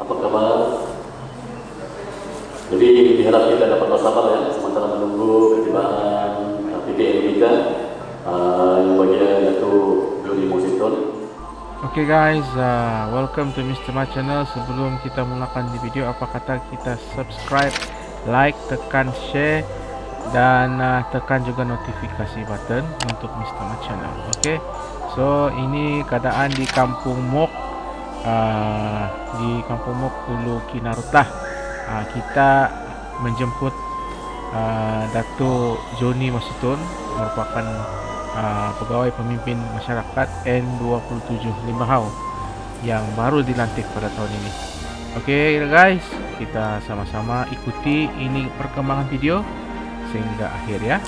Apa kabar? Jadi diharap kita dapat bersabar ya sementara menunggu ketibaan uh, PPL kita uh, yang bagian itu Jody Musiton. Okay guys, uh, welcome to Mr. Ma channel. Sebelum kita mulakan di video, apa kata kita subscribe, like, tekan share dan uh, tekan juga notifikasi button untuk Mr. Ma channel. Okay? So, ini keadaan di Kampung Mok uh, di Kampung Mok Hulu Kinarutah. Uh, kita menjemput uh, Datuk Joni Masutun merupakan uh, pegawai pemimpin masyarakat N27 Limbahau yang baru dilantik pada tahun ini. Oke okay, guys, kita sama-sama ikuti ini perkembangan video sehingga akhir ya.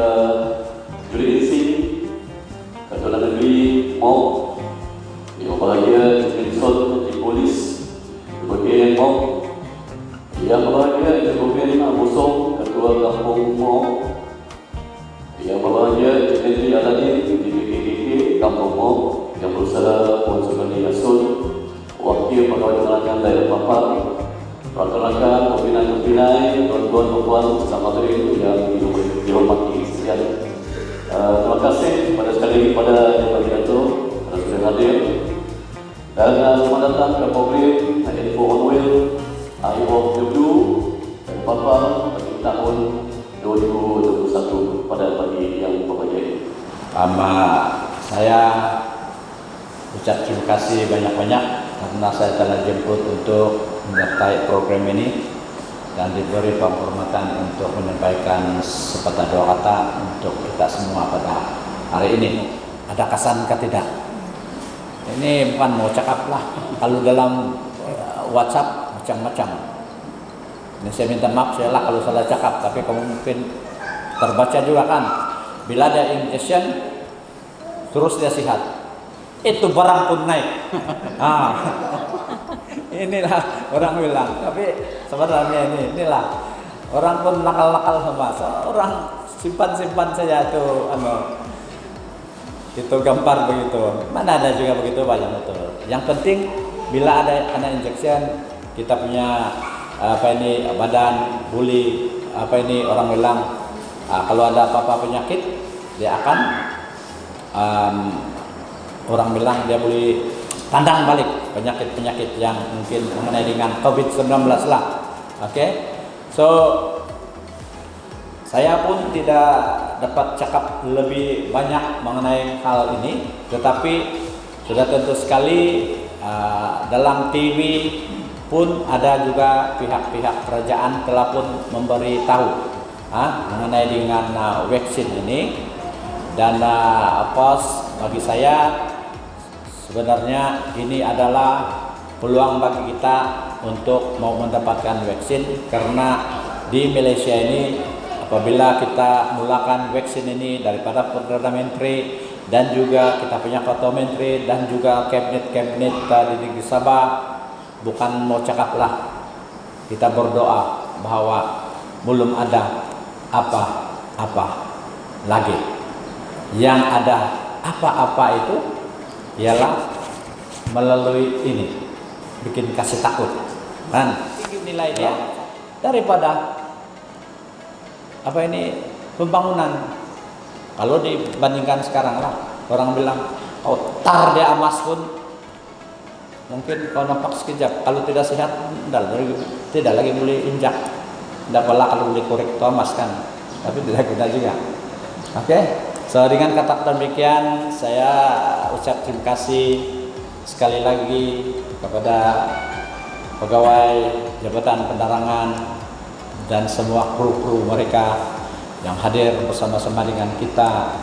Uh, Jody Insi Ketua Negeri MOP Yang berbahagia Encik Wilson, Encik Polis Bagian MOP Yang berbahagia Encik Ruben Busong, Ketua Kampung MOP Yang berbahagia Encik Henry Aladin di BKKK Kampung MOP Yang berusaha Puan Sugandi Yasun wakil pegawai penerangan daerah Papar, rakan-rakan, pembinaan-pembinaan, tuan-tuan, perempuan, bersama hadirin yang dihormati sekalian. Uh, terima kasih pada sekali lagi pada yang Dato' pada sudah hadir. Dan uh, selamat datang ke publik Info on Wheel IO Dulu dan Papar bagi tahun 2021 pada pagi yang berbahagia. Ama saya ucap terima kasih banyak-banyak karena saya telah jemput untuk menyertai program ini dan diberi penghormatan untuk menyampaikan sepatah dua kata untuk kita semua pada hari ini. Ada kesan ke tidak? Ini bukan mau cakap lah. Kalau dalam uh, WhatsApp macam-macam. Ini saya minta maaf saya lah kalau salah cakap, tapi kamu mungkin terbaca juga kan. Bila ada injection, terus dia sihat itu barang pun naik. ah. Inilah orang bilang. Tapi sebenarnya ini, inilah orang pun nakal-nakal sama. Orang simpan-simpan saja itu anu itu gambar begitu. Mana ada juga begitu banyak betul. Yang penting bila ada ada injection kita punya apa ini badan bully apa ini orang bilang uh, kalau ada apa-apa penyakit dia akan um, orang bilang dia boleh tandang balik penyakit-penyakit yang mungkin mengenai dengan COVID-19 lah. Oke. Okay? So saya pun tidak dapat cakap lebih banyak mengenai hal ini, tetapi sudah tentu sekali uh, dalam TV pun ada juga pihak-pihak kerajaan telah pun memberi tahu uh, mengenai dengan uh, vaksin ini dan uh, apa bagi saya sebenarnya ini adalah peluang bagi kita untuk mau mendapatkan vaksin karena di Malaysia ini apabila kita mulakan vaksin ini daripada Perdana Menteri dan juga kita punya Ketua Menteri dan juga kabinet-kabinet di negeri Sabah bukan mau cakap lah kita berdoa bahwa belum ada apa apa lagi. Yang ada apa-apa itu ialah melalui ini bikin kasih takut. Kan? Tinggi nilai dia daripada apa ini pembangunan. Kalau dibandingkan sekarang lah orang bilang kau oh, tar dia emas pun. Mungkin kau nampak sekejap kalau tidak sehat tidak lagi tidak lagi boleh injak. Tidak pula kalau boleh korek itu kan. Tapi tidak guna juga. Oke? okay? So dengan kata demikian saya ucap terima kasih sekali lagi kepada pegawai Jabatan Penerangan dan semua kru-kru mereka yang hadir bersama-sama dengan kita.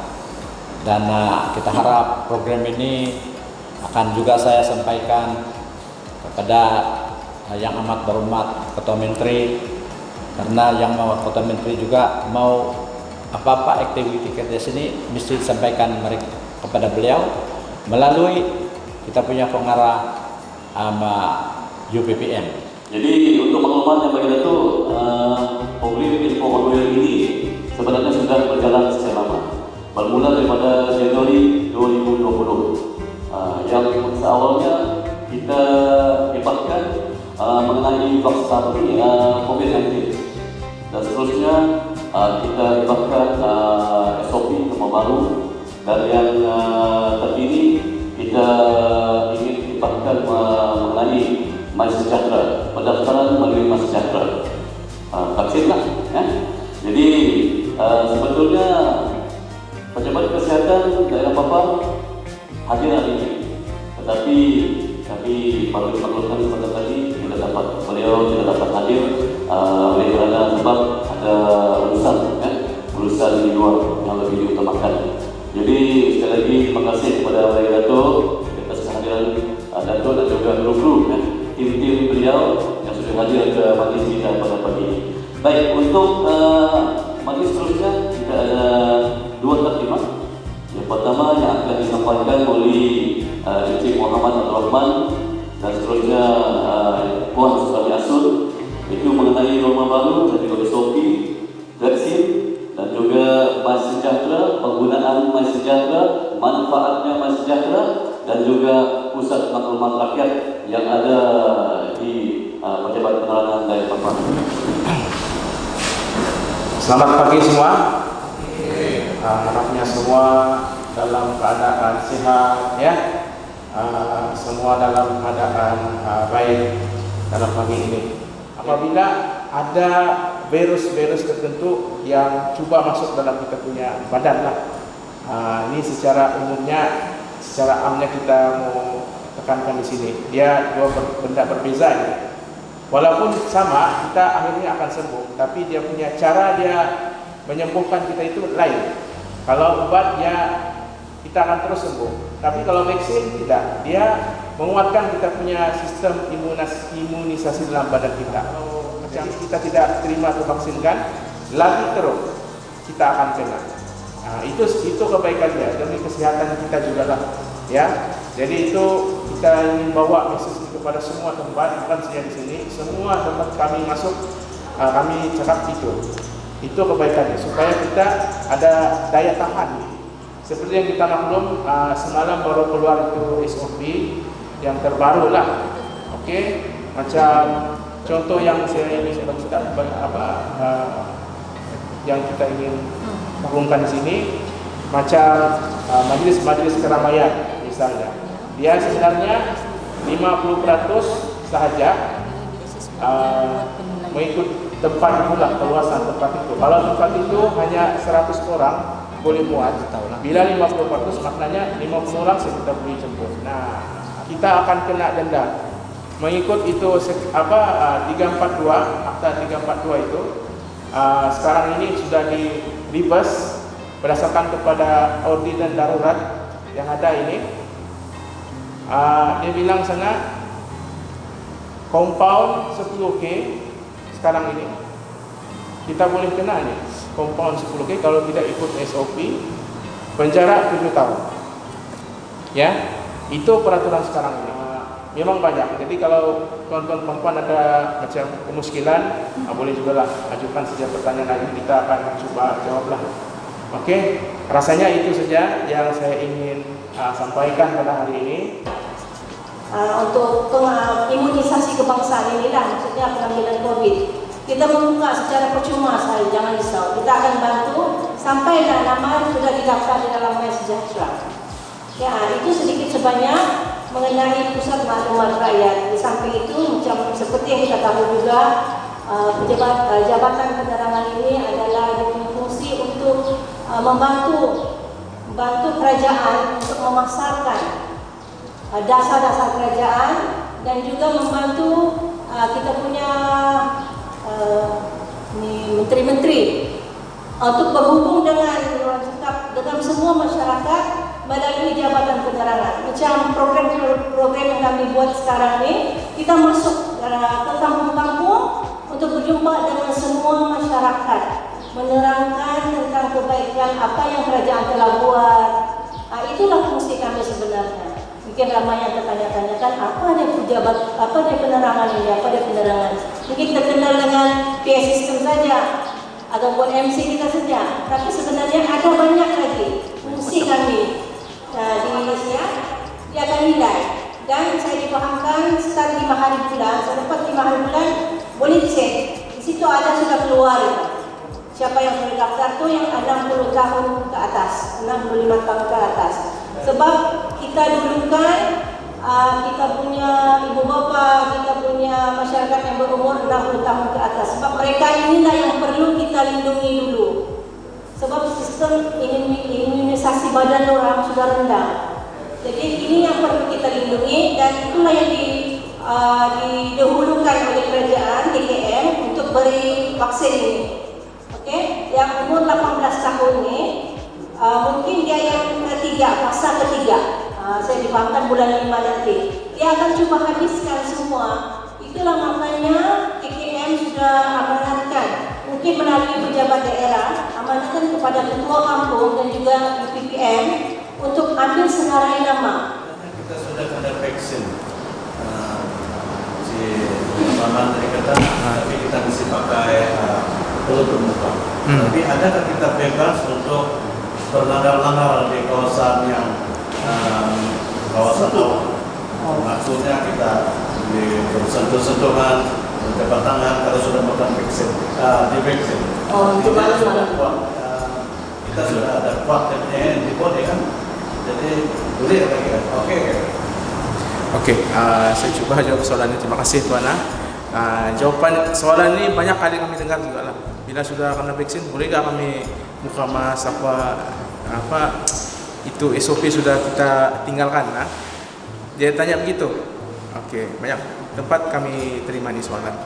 Dan uh, kita harap program ini akan juga saya sampaikan kepada uh, yang amat berhormat Ketua Menteri. Karena yang mau Ketua Menteri juga mau apa-apa aktiviti kerja sini mesti disampaikan mereka kepada beliau melalui kita punya pengarah sama UPPM. Jadi untuk maklumat yang bagi itu uh, info modular ini sebenarnya sudah berjalan sejak lama. Bermula daripada Januari 2020. Uh, yang seawalnya kita hebatkan uh, mengenai vaksinasi uh, COVID-19 dan seterusnya uh, kita hebatkan uh, SOP yang baru dan yang uh, terkini kita ingin bahkan mengenai Mas Sejahtera, pendaftaran melalui Mas Sejahtera. Uh, lah, ya. Jadi uh, sebetulnya pejabat kesehatan daerah Papua hadir hari ini, tetapi tapi perlu dimaklumkan sebentar tadi tidak dapat beliau tidak dapat hadir uh, oleh kerana sebab urusan di luar yang lebih diutamakan. Jadi sekali lagi terima kasih kepada Bapak Dato atas kehadiran uh, Dato dan juga kru-kru ya, tim-tim beliau yang sudah hadir ke majlis kita pada pagi ini. Baik, untuk uh, majlis seterusnya kita ada dua terima. Yang pertama yang akan disampaikan oleh uh, Encik Muhammad Abdul Rahman dan seterusnya uh, Puan Sultan Asun itu mengenai norma baru manfaatnya Mas Sejahtera dan juga pusat maklumat rakyat yang ada di uh, Pejabat Penerangan Daerah Papua. Selamat pagi semua. Uh, harapnya semua dalam keadaan sehat ya. Uh, semua dalam keadaan uh, baik dalam pagi ini. Apabila ada virus-virus tertentu yang cuba masuk dalam kita punya badan lah. Ha, ini secara umumnya, secara amnya kita mau tekankan di sini. Dia dua benda berbeza ini. Walaupun sama, kita akhirnya akan sembuh. Tapi dia punya cara dia menyembuhkan kita itu lain. Kalau obat dia kita akan terus sembuh. Tapi kalau vaksin tidak, dia menguatkan kita punya sistem imunisasi dalam badan kita yang kita tidak terima atau vaksinkan lagi terus kita akan kena. Nah, itu itu kebaikannya demi kesehatan kita juga lah, ya. Jadi itu kita ingin bawa message kepada semua tempat, bukan saja di sini, semua tempat kami masuk, uh, kami cakap itu. Itu kebaikannya supaya kita ada daya tahan. Seperti yang kita maklum uh, semalam baru keluar itu SOP yang terbaru lah, oke? Okay? Macam Contoh yang saya ingin bagikan apa uh, yang kita ingin maklumkan di sini macam uh, majelis-majelis keramaian misalnya. Dia sebenarnya 50% sahaja uh, mengikut tempat pula keluasan tempat itu. Kalau tempat itu hanya 100 orang boleh muat. Bila 50% maknanya 50 orang saya kita boleh jemput. Nah, kita akan kena denda mengikut itu apa uh, 342 akta 342 itu uh, sekarang ini sudah di reverse berdasarkan kepada ordinan darurat yang ada ini. Uh, dia bilang sana compound 10k sekarang ini. Kita boleh kena nih compound 10k kalau tidak ikut SOP penjara 7 tahun. Ya itu peraturan sekarang ini memang banyak. Jadi kalau tuan-tuan perempuan ada macam kemuskilan, uh, boleh juga lah ajukan saja pertanyaan lagi kita akan coba jawablah. Oke, rasanya itu saja yang saya ingin uh, sampaikan pada hari ini. Uh, untuk imunisasi kebangsaan inilah maksudnya pengambilan COVID. Kita membuka secara percuma saya jangan risau. Kita akan bantu sampai nama sudah didaftar di dalam Sejahtera. Ya, itu sedikit sebanyak mengenai pusat maklumat rakyat. Di samping itu, seperti yang kita tahu juga, uh, pejabat, uh, jabatan penerangan ini adalah berfungsi untuk uh, membantu membantu kerajaan untuk memasarkan dasar-dasar kerajaan dan juga membantu kita punya menteri-menteri untuk berhubung dengan dengan semua masyarakat melalui Jabatan Penerangan. Macam program-program yang kami buat sekarang ni, kita masuk uh, ke kampung-kampung untuk berjumpa dengan semua masyarakat, menerangkan tentang kebaikan apa yang kerajaan telah buat. Uh, itulah fungsi kami sebenarnya. Mungkin ramai yang tertanya-tanyakan apa dia pejabat, apa dia penerangan ini, apa dia penerangan. Mungkin terkenal dengan PA system saja, atau buat MC kita saja. Tapi sebenarnya ada banyak lagi fungsi kami di Indonesia dia akan nilai. Dan saya dipahamkan setelah lima hari bulan. Selepas lima hari bulan boleh cek di situ ada sudah keluar. Siapa yang sudah daftar tu yang 60 tahun ke atas 65 tahun ke atas. Sebab kita dulu kan uh, kita punya ibu bapa kita punya masyarakat yang berumur 60 tahun ke atas. Sebab mereka inilah yang perlu kita lindungi dulu. Sebab sistem badan orang sudah rendah. Jadi ini yang perlu kita lindungi dan itulah yang di, uh, didahulukan oleh kerajaan DKM untuk beri vaksin ini. Okey, yang umur 18 tahun ini uh, mungkin dia yang ketiga, fasa ketiga. Uh, saya difahamkan bulan 5 nanti. Dia akan cuba habiskan semua. Itulah maknanya DKM sudah melalui pejabat daerah amanahkan kepada ketua kampung dan juga PPM untuk ambil senarai nama. Kita sudah ada vaksin. Uh, si Maman tadi kata, tapi kita mesti pakai uh, penutup muka. Hmm. Tapi adakah kita bebas untuk berlanggar-langgar di kawasan yang uh, kawasan? Oh. Maksudnya kita di sentuh-sentuhan jabat tangan kalau sudah makan vaksin, uh, di vaksin. Oh, itu malam sudah kuat. Uh, kita sudah ada kuat di body kan, jadi boleh lagi kan? Oke. Okay. Oke, okay, uh, saya coba jawab soalan ini. Terima kasih Tuan. Uh, jawaban soalan ini banyak kali kami dengar juga lah. Bila sudah kena vaksin, boleh nggak kami muka mas apa apa itu SOP sudah kita tinggalkan? Nah, dia tanya begitu. Oke, okay, banyak tempat kami terima di soalan.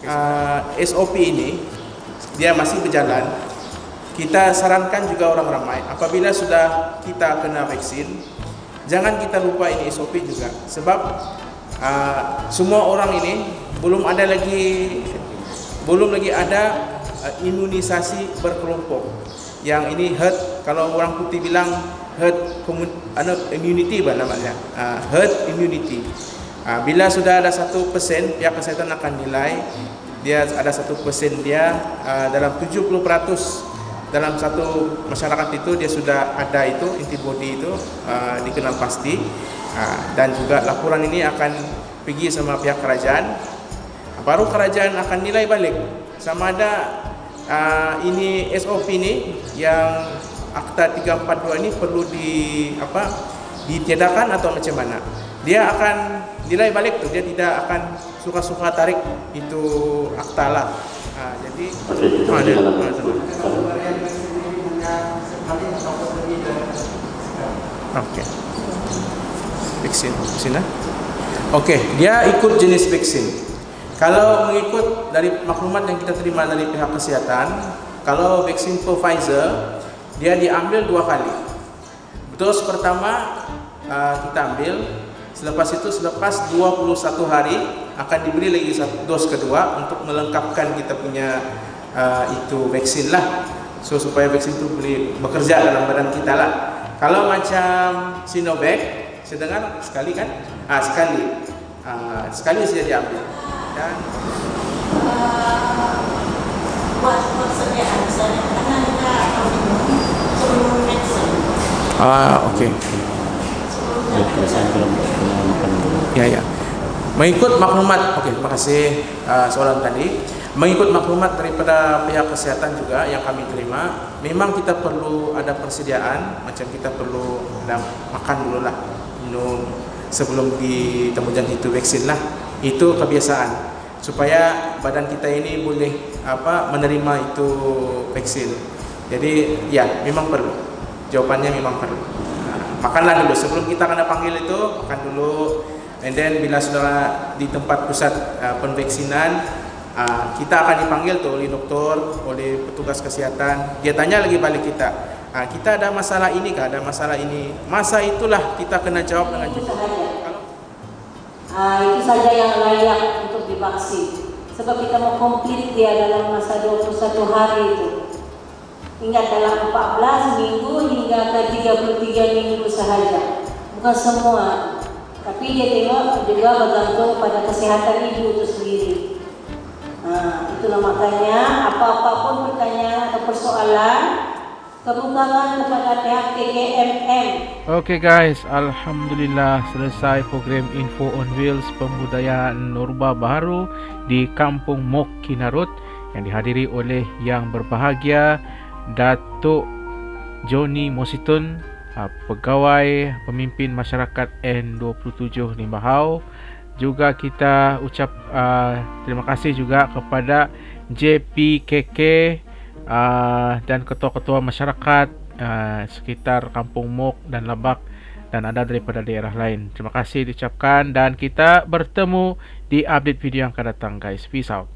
Uh, SOP ini dia masih berjalan. Kita sarankan juga orang ramai apabila sudah kita kena vaksin, jangan kita lupa ini SOP juga. Sebab uh, semua orang ini belum ada lagi belum lagi ada uh, imunisasi berkelompok. Yang ini herd kalau orang putih bilang herd immunity apa namanya? Uh, herd immunity. Bila sudah ada satu persen, pihak kesehatan akan nilai. Dia ada satu persen dia uh, dalam 70% dalam satu masyarakat itu dia sudah ada itu antibody itu uh, dikenal pasti. Uh, dan juga laporan ini akan pergi sama pihak kerajaan. Baru kerajaan akan nilai balik. Sama ada uh, ini SOP ini yang akta 342 ini perlu di apa ditiadakan atau macam mana. Dia akan nilai balik tuh dia tidak akan suka-suka tarik itu akta lah nah, jadi oh, ada, Oke. Vaksin, vaksin lah. Oke, dia ikut jenis vaksin. Kalau mengikut dari maklumat yang kita terima dari pihak kesehatan, kalau vaksin Pfizer, dia diambil dua kali. Dos pertama uh, kita ambil Selepas itu selepas 21 hari akan diberi lagi satu dos kedua untuk melengkapkan kita punya uh, itu vaksin lah. So supaya vaksin itu boleh bekerja dalam badan kita lah. Kalau macam Sinovac, dengar sekali kan? Ah sekali. uh, sekali saja diambil dan uh, buat persediaan Ya, ya. Mengikut maklumat, okey, terima kasih uh, soalan tadi. Mengikut maklumat daripada pihak kesihatan juga yang kami terima, memang kita perlu ada persediaan, macam kita perlu ada makan dulu lah, minum sebelum ditemukan itu vaksin lah. Itu kebiasaan supaya badan kita ini boleh apa menerima itu vaksin. Jadi ya memang perlu. Jawapannya memang perlu. Makanlah dulu sebelum kita kena panggil itu makan dulu. And then bila sudah di tempat pusat uh, penvaksinan uh, kita akan dipanggil tuh oleh doktor, oleh petugas kesehatan. Dia tanya lagi balik kita. Uh, kita ada masalah ini kah? Ada masalah ini. Masa itulah kita kena jawab dengan Itu jujur. sahaja. Ah, itu saja yang layak untuk divaksin. Sebab kita mau komplit dia dalam masa 21 hari itu. Ingat dalam 14 minggu hingga ke 33 minggu sahaja. Bukan semua. Tapi dia tengok juga bergantung pada kesehatan ibu itu sendiri. Nah, itulah makanya apa-apa pun pertanyaan atau persoalan kebukangan kepada pihak TKMM Okey guys, alhamdulillah selesai program Info on Wheels pembudayaan Norba Baharu di Kampung Mok Kinarut yang dihadiri oleh yang berbahagia Datuk Joni Mositun, ah, pegawai pemimpin masyarakat N27 Limbahau. Juga kita ucap uh, terima kasih juga kepada JPKK uh, dan ketua-ketua masyarakat uh, sekitar Kampung Mok dan Labak dan ada daripada daerah lain. Terima kasih diucapkan dan kita bertemu di update video yang akan datang guys. Peace out.